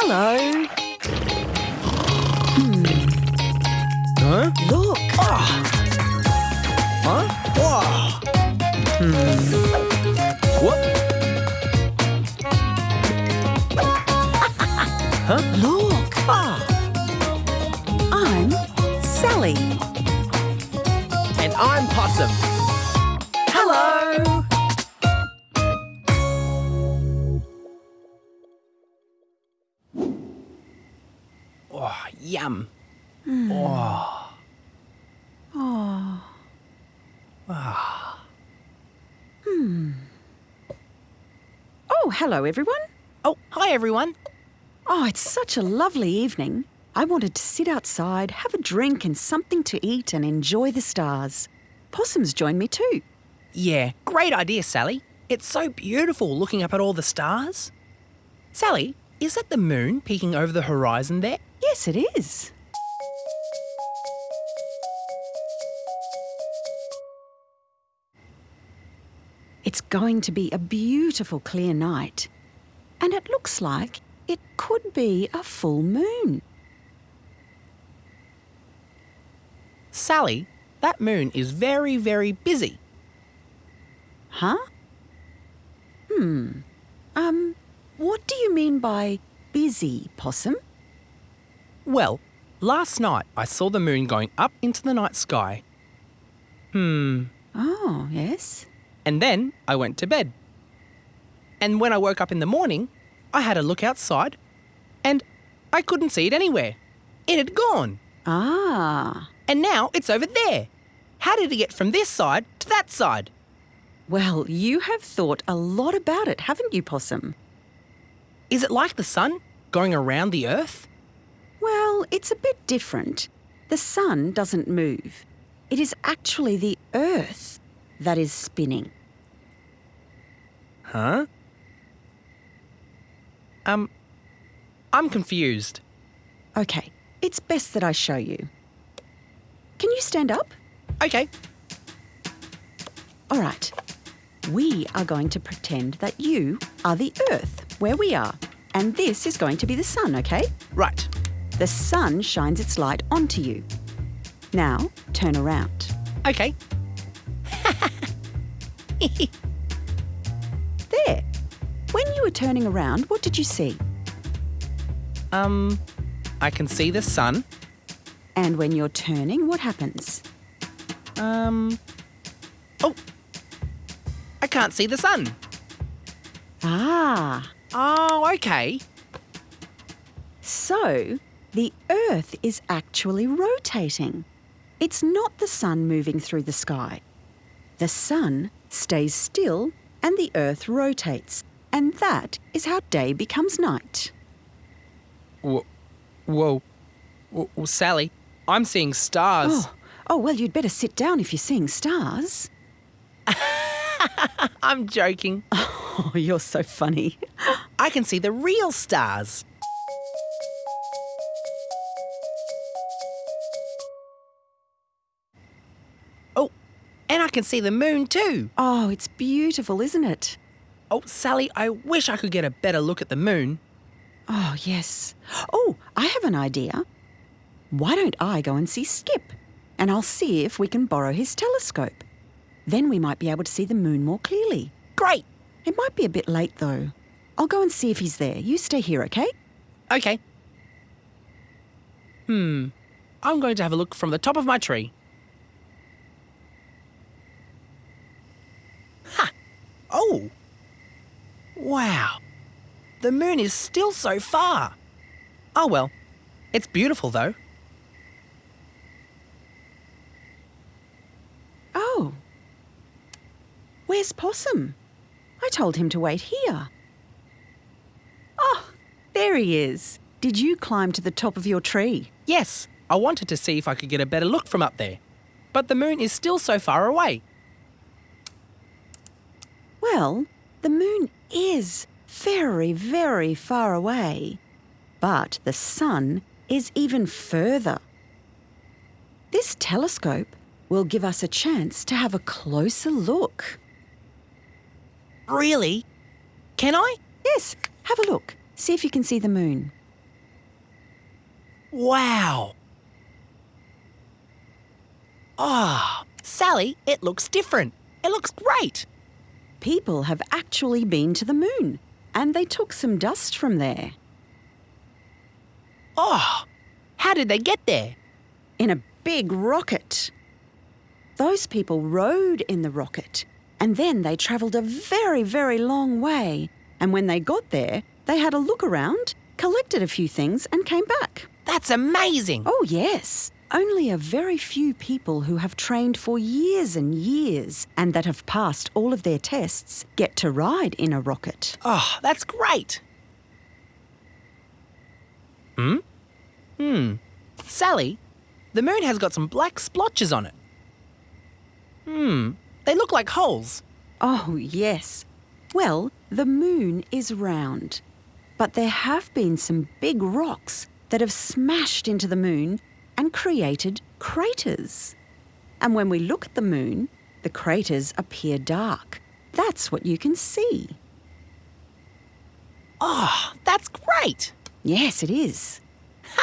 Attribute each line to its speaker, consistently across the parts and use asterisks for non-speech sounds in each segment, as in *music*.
Speaker 1: Hello. Hmm.
Speaker 2: Huh?
Speaker 1: Look. Ah.
Speaker 2: Huh? Whoa. What? *laughs* huh?
Speaker 1: Look.
Speaker 2: Ah.
Speaker 1: I'm Sally.
Speaker 2: And I'm Possum.
Speaker 1: Hello. Mm.
Speaker 2: Oh, yum.
Speaker 1: Oh, hello, everyone.
Speaker 2: Oh, hi everyone.
Speaker 1: Oh, it's such a lovely evening. I wanted to sit outside, have a drink and something to eat and enjoy the stars. Possums joined me too.
Speaker 2: Yeah, great idea, Sally. It's so beautiful looking up at all the stars. Sally, is that the moon peeking over the horizon there?
Speaker 1: Yes, it is. It's going to be a beautiful clear night. And it looks like it could be a full moon.
Speaker 2: Sally, that moon is very, very busy.
Speaker 1: Huh? Hmm. Um, what do you mean by busy, Possum?
Speaker 2: Well, last night I saw the moon going up into the night sky. Hmm.
Speaker 1: Oh, yes.
Speaker 2: And then I went to bed. And when I woke up in the morning, I had a look outside and I couldn't see it anywhere. It had gone.
Speaker 1: Ah.
Speaker 2: And now it's over there. How did it get from this side to that side?
Speaker 1: Well, you have thought a lot about it, haven't you, Possum?
Speaker 2: Is it like the sun going around the earth?
Speaker 1: Well, it's a bit different. The sun doesn't move. It is actually the earth that is spinning.
Speaker 2: Huh? Um, I'm confused.
Speaker 1: Okay, it's best that I show you. Can you stand up?
Speaker 2: Okay,
Speaker 1: All right. We are going to pretend that you are the earth, where we are. And this is going to be the sun, okay?
Speaker 2: right.
Speaker 1: The sun shines its light onto you. Now, turn around.
Speaker 2: Okay. *laughs*
Speaker 1: There. When you were turning around, what did you see?
Speaker 2: Um, I can see the sun.
Speaker 1: And when you're turning, what happens?
Speaker 2: Um, oh, I can't see the sun.
Speaker 1: Ah,
Speaker 2: Oh, okay.
Speaker 1: so the Earth is actually rotating. It's not the sun moving through the sky. The sun stays still and the Earth rotates. And that is how day becomes night.
Speaker 2: Whoa, whoa, whoa, whoa, Sally, I'm seeing stars.
Speaker 1: Oh, oh, well, you'd better sit down if you're seeing stars. *laughs*
Speaker 2: I'm joking. *laughs*
Speaker 1: Oh, you're so funny.
Speaker 2: I can see the real stars. Can see the moon too.
Speaker 1: Oh, it's beautiful, isn't it?
Speaker 2: Oh, Sally, I wish I could get a better look at the moon.
Speaker 1: Oh, yes. Oh, I have an idea. Why don't I go and see Skip? And I'll see if we can borrow his telescope. Then we might be able to see the moon more clearly.
Speaker 2: Great.
Speaker 1: It might be a bit late, though. I'll go and see if he's there. You stay here, okay?
Speaker 2: Okay. Hmm. I'm going to have a look from the top of my tree. Oh! Wow. The moon is still so far. Oh well. It's beautiful though.
Speaker 1: Oh. Where's Possum? I told him to wait here. Oh, there he is. Did you climb to the top of your tree?
Speaker 2: Yes, I wanted to see if I could get a better look from up there. But the moon is still so far away.
Speaker 1: Well, the moon is very, very far away, but the sun is even further. This telescope will give us a chance to have a closer look.
Speaker 2: Really? Can I?
Speaker 1: Yes, have a look. See if you can see the moon.
Speaker 2: Wow. Ah, Sally, it looks different. It looks great.
Speaker 1: People have actually been to the moon, and they took some dust from there.
Speaker 2: Oh, how did they get there?
Speaker 1: in a big rocket. Those people rode in the rocket and then they travelled a very, very long way. And when they got there, they had a look around, collected a few things, and came back.
Speaker 2: That's amazing.
Speaker 1: Oh, yes. Only a very few people who have trained for years and years and that have passed all of their tests get to ride in a rocket.
Speaker 2: Oh, that's great. Hmm? Hmm. Sally, the moon has got some black splotches on it. Hmm. They look like holes.
Speaker 1: Oh, yes. Well, the moon is round, but there have been some big rocks that have smashed into the moon and created craters. And when we look at the moon, the craters appear dark. That's what you can see.
Speaker 2: Oh, that's great.
Speaker 1: Yes, it is. *laughs*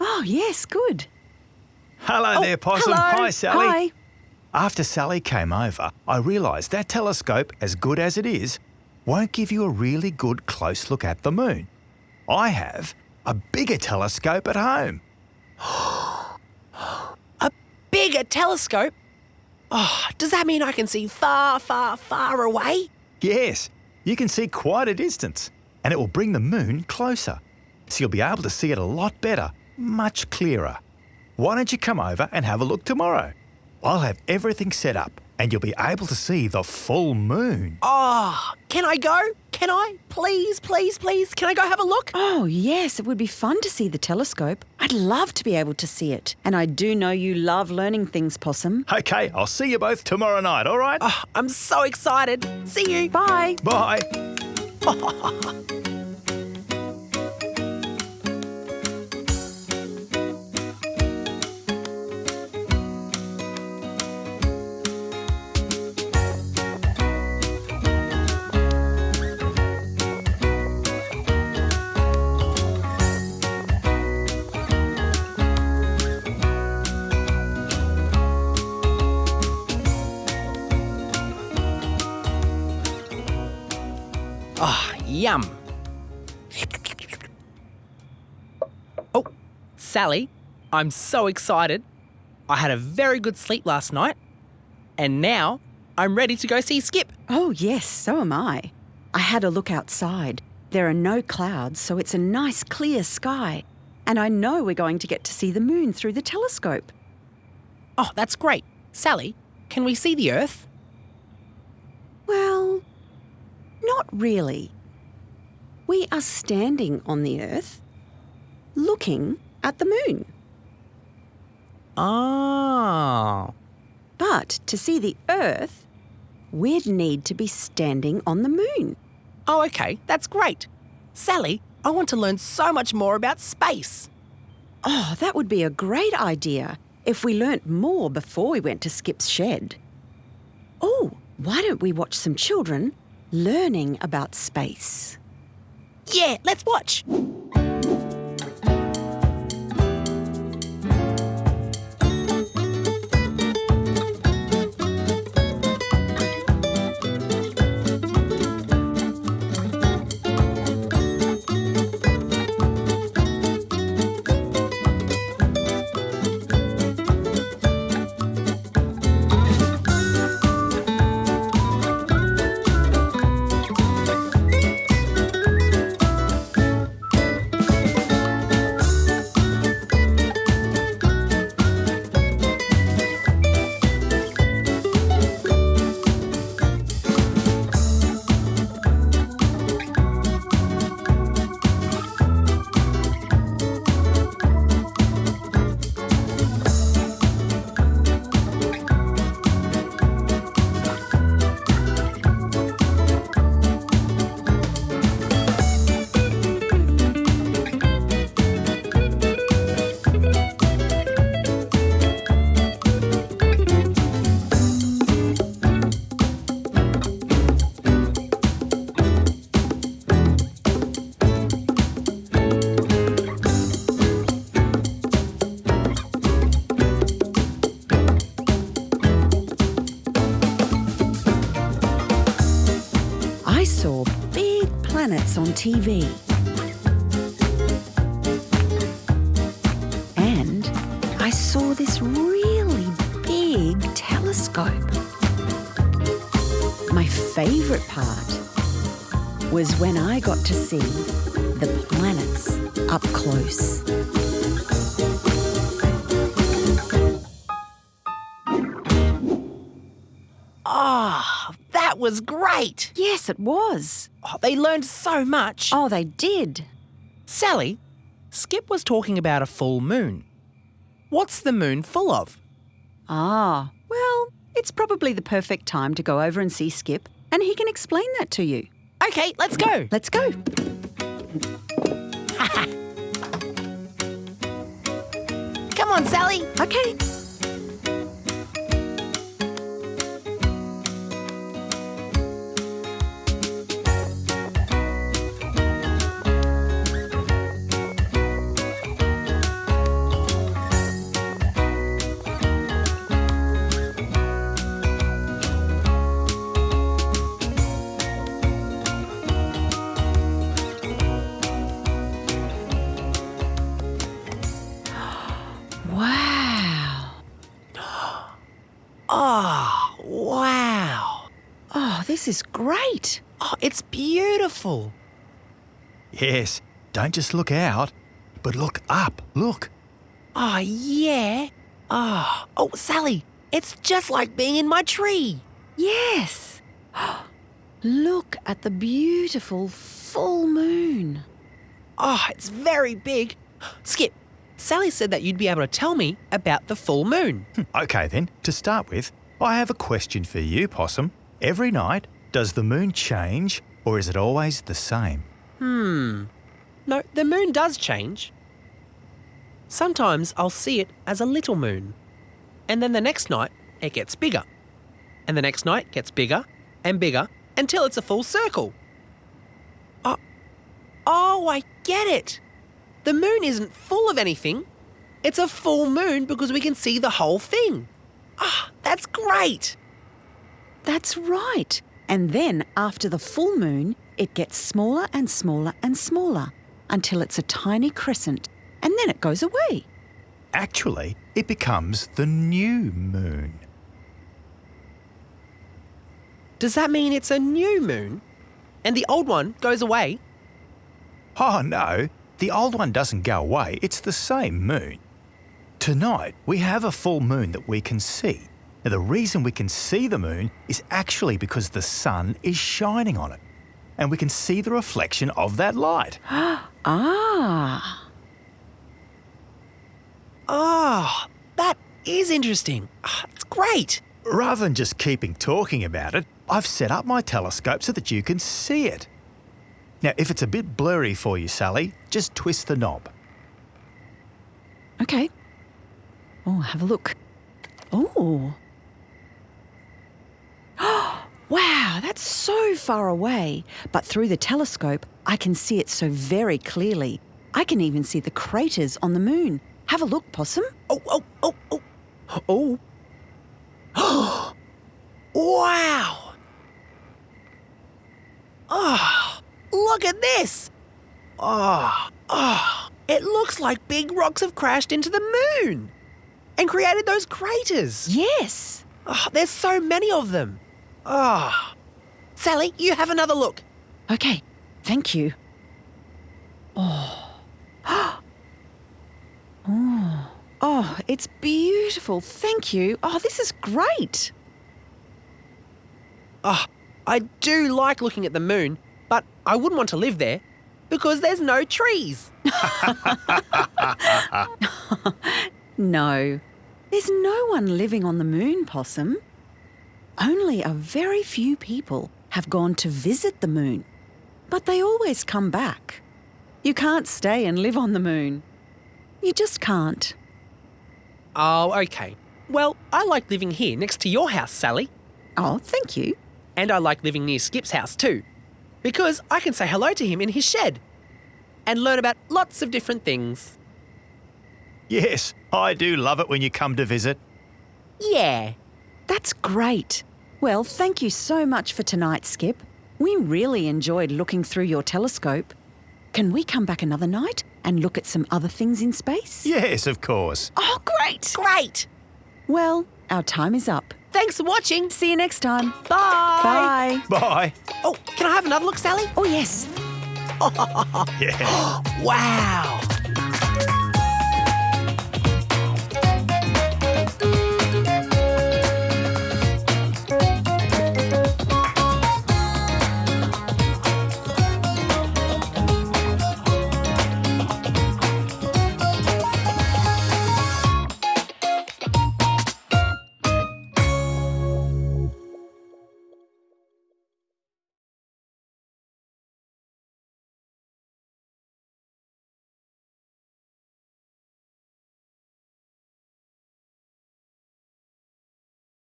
Speaker 1: oh, yes, good.
Speaker 3: Hello
Speaker 1: Oh,
Speaker 3: there, Possum.
Speaker 1: hello.
Speaker 3: Hi, Sally.
Speaker 1: Hi.
Speaker 3: After Sally came over, I realised that telescope, as good as it is, won't give you a really good close look at the moon. I have a bigger telescope at home. *gasps*
Speaker 2: A bigger telescope. Oh, does that mean I can see far, far, far away?
Speaker 3: Yes, you can see quite a distance, and it will bring the moon closer. So you'll be able to see it a lot better, much clearer. Why don't you come over and have a look tomorrow? I'll have everything set up, and you'll be able to see the full moon.
Speaker 2: Oh, can I go? Can I? Please, please, please. Can I go have a look?
Speaker 1: Oh, yes, it would be fun to see the telescope. I'd love to be able to see it. And I do know you love learning things, Possum.
Speaker 3: Okay, I'll see you both tomorrow night, all right?
Speaker 2: Oh, I'm so excited. See you.
Speaker 1: Bye.
Speaker 3: Bye. *laughs*
Speaker 2: yum. Oh, Sally, I'm so excited. I had a very good sleep last night, and now I'm ready to go see Skip.
Speaker 1: Oh, yes, so am I. I had a look outside. There are no clouds, so it's a nice clear sky. And I know we're going to get to see the moon through the telescope.
Speaker 2: Oh, that's great. Sally, can we see the Earth?
Speaker 1: Well, not really. We are standing on the Earth, looking at the moon.
Speaker 2: Ah.
Speaker 1: But to see the Earth, we'd need to be standing on the moon.
Speaker 2: Oh, okay, that's great. Sally, I want to learn so much more about space.
Speaker 1: Oh, that would be a great idea if we learnt more before we went to Skip's shed. Oh, why don't we watch some children learning about space?
Speaker 2: Yeah, let's watch.
Speaker 1: On TV. And I saw this really big telescope. My favourite part was when I got to see the planets up close.
Speaker 2: Was great.
Speaker 1: Yes, it was.
Speaker 2: Oh, they learned so much.
Speaker 1: Oh, they did.
Speaker 2: Sally, Skip was talking about a full moon. What's the moon full of?
Speaker 1: Ah, well, it's probably the perfect time to go over and see Skip, and he can explain that to you.
Speaker 2: Okay, let's go.
Speaker 1: Let's go. *laughs*
Speaker 2: Come on, Sally.
Speaker 1: Okay.
Speaker 2: Oh, wow.
Speaker 1: Oh, this is great.
Speaker 2: Oh, it's beautiful.
Speaker 3: Yes, don't just look out, but look up. Look.
Speaker 2: Oh, yeah. Oh, oh, Sally, it's just like being in my tree.
Speaker 1: Yes. *gasps* Look at the beautiful full moon.
Speaker 2: Oh, it's very big. Skip, Sally said that you'd be able to tell me about the full moon.
Speaker 3: Okay, then, to start with, I have a question for you, Possum. Every night, does the moon change or is it always the same?
Speaker 2: Hmm. No, the moon does change. Sometimes I'll see it as a little moon. And then the next night, it gets bigger. And the next night gets bigger and bigger until it's a full circle. Oh, oh, I get it. The moon isn't full of anything. It's a full moon because we can see the whole thing. Ah, that's great.
Speaker 1: That's right. And then after the full moon, it gets smaller and smaller and smaller until it's a tiny crescent and then it goes away.
Speaker 3: Actually, it becomes the new moon.
Speaker 2: Does that mean it's a new moon? And the old one goes away?
Speaker 3: Oh no, the old one doesn't go away, it's the same moon. Tonight, we have a full moon that we can see. Now, the reason we can see the moon is actually because the sun is shining on it. And we can see the reflection of that light. *gasps*
Speaker 1: Ah.
Speaker 2: Ah, that is interesting. Ah, It's great.
Speaker 3: Rather than just keeping talking about it, I've set up my telescope so that you can see it. Now, if it's a bit blurry for you, Sally, just twist the knob.
Speaker 1: Okay. Oh, have a look. Oh. *gasps* wow, that's so far away. But through the telescope, I can see it so very clearly. I can even see the craters on the moon. Have a look, Possum.
Speaker 2: Oh, oh, oh, oh. Oh. *gasps* wow. Oh, look at this. Oh, oh. It looks like big rocks have crashed into the moon and created those craters.
Speaker 1: Yes.
Speaker 2: Oh, there's so many of them. Oh. Sally, you have another look.
Speaker 1: Okay, thank you. Oh. *gasps* oh. Oh, it's beautiful. Thank you. Oh, this is great.
Speaker 2: Oh, I do like looking at the moon, but I wouldn't want to live there because there's no trees. *laughs*
Speaker 1: No, there's no one living on the moon, Possum. Only a very few people have gone to visit the moon, but they always come back. You can't stay and live on the moon. You just can't.
Speaker 2: Oh, okay. Well, I like living here next to your house, Sally.
Speaker 1: Oh, thank you.
Speaker 2: And I like living near Skip's house too, because I can say hello to him in his shed and learn about lots of different things.
Speaker 3: Yes, I do love it when you come to visit.
Speaker 2: Yeah.
Speaker 1: That's great. Well, thank you so much for tonight, Skip. We really enjoyed looking through your telescope. Can we come back another night and look at some other things in space?
Speaker 3: Yes, of course.
Speaker 1: Oh, great!
Speaker 2: Great!
Speaker 1: Well, our time is up.
Speaker 2: Thanks for watching.
Speaker 1: See you next time.
Speaker 2: Bye.
Speaker 1: Bye.
Speaker 3: Bye.
Speaker 2: Oh, can I have another look, Sally?
Speaker 1: Oh, yes. *laughs*
Speaker 3: Yeah.
Speaker 2: Wow.